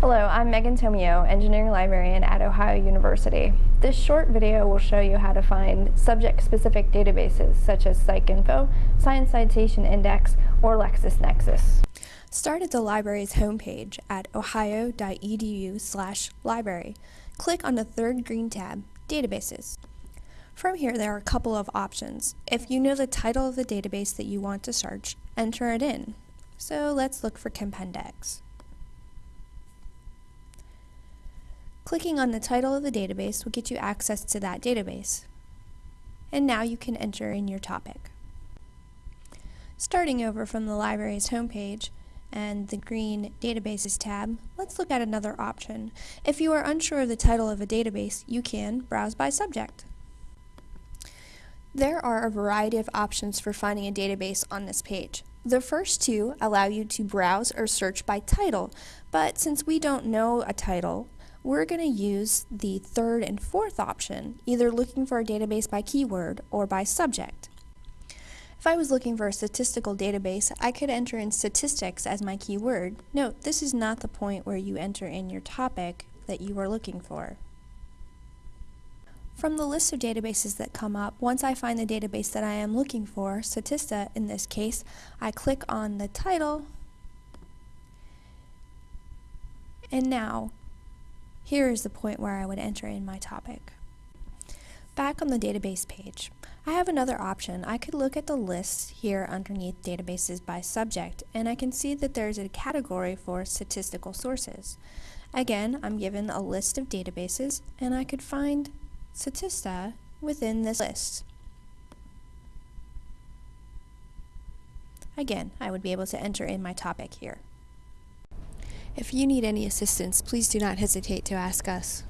Hello, I'm Megan Tomio, Engineering Librarian at Ohio University. This short video will show you how to find subject-specific databases such as PsycInfo, Science Citation Index, or LexisNexis. Start at the library's homepage at ohio.edu library. Click on the third green tab, Databases. From here, there are a couple of options. If you know the title of the database that you want to search, enter it in. So let's look for Compendex. Clicking on the title of the database will get you access to that database. And now you can enter in your topic. Starting over from the library's homepage and the green Databases tab, let's look at another option. If you are unsure of the title of a database, you can browse by subject. There are a variety of options for finding a database on this page. The first two allow you to browse or search by title, but since we don't know a title, we're going to use the third and fourth option, either looking for a database by keyword or by subject. If I was looking for a statistical database, I could enter in statistics as my keyword. Note, this is not the point where you enter in your topic that you are looking for. From the list of databases that come up, once I find the database that I am looking for, Statista in this case, I click on the title, and now here is the point where I would enter in my topic. Back on the database page, I have another option. I could look at the list here underneath databases by subject, and I can see that there's a category for statistical sources. Again, I'm given a list of databases, and I could find Statista within this list. Again, I would be able to enter in my topic here. If you need any assistance, please do not hesitate to ask us.